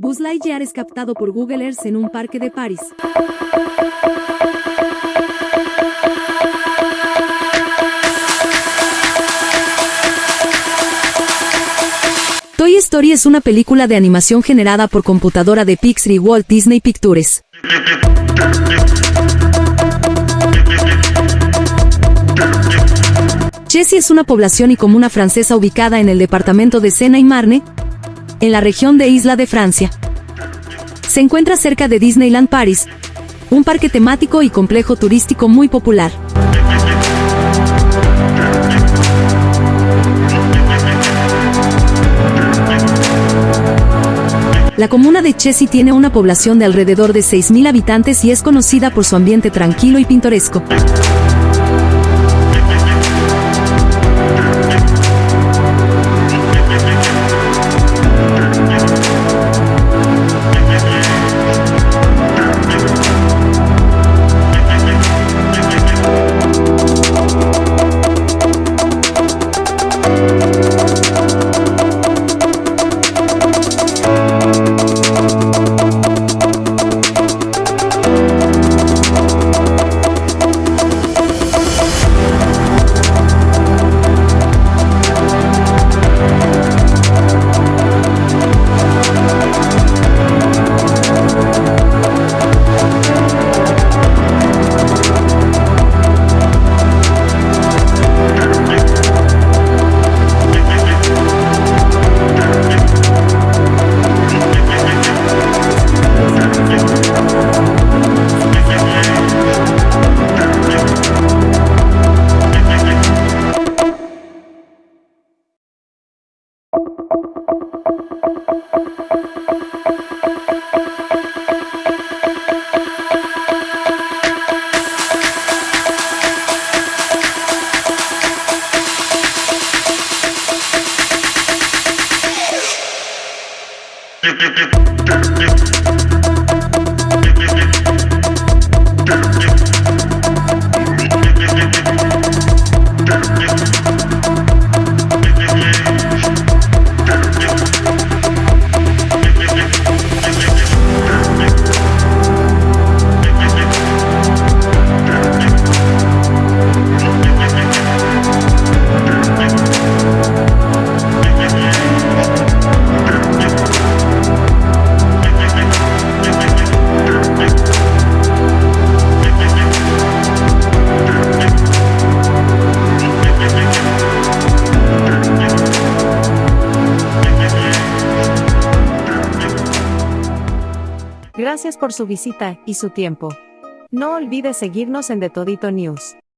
Buzz es captado por Google Earth en un parque de París. Toy Story es una película de animación generada por computadora de Pixar y Walt Disney Pictures. Chessy es una población y comuna francesa ubicada en el departamento de Sena y Marne, en la región de Isla de Francia. Se encuentra cerca de Disneyland Paris, un parque temático y complejo turístico muy popular. La comuna de Chessy tiene una población de alrededor de 6.000 habitantes y es conocida por su ambiente tranquilo y pintoresco. Gracias por su visita y su tiempo. No olvide seguirnos en The Todito News.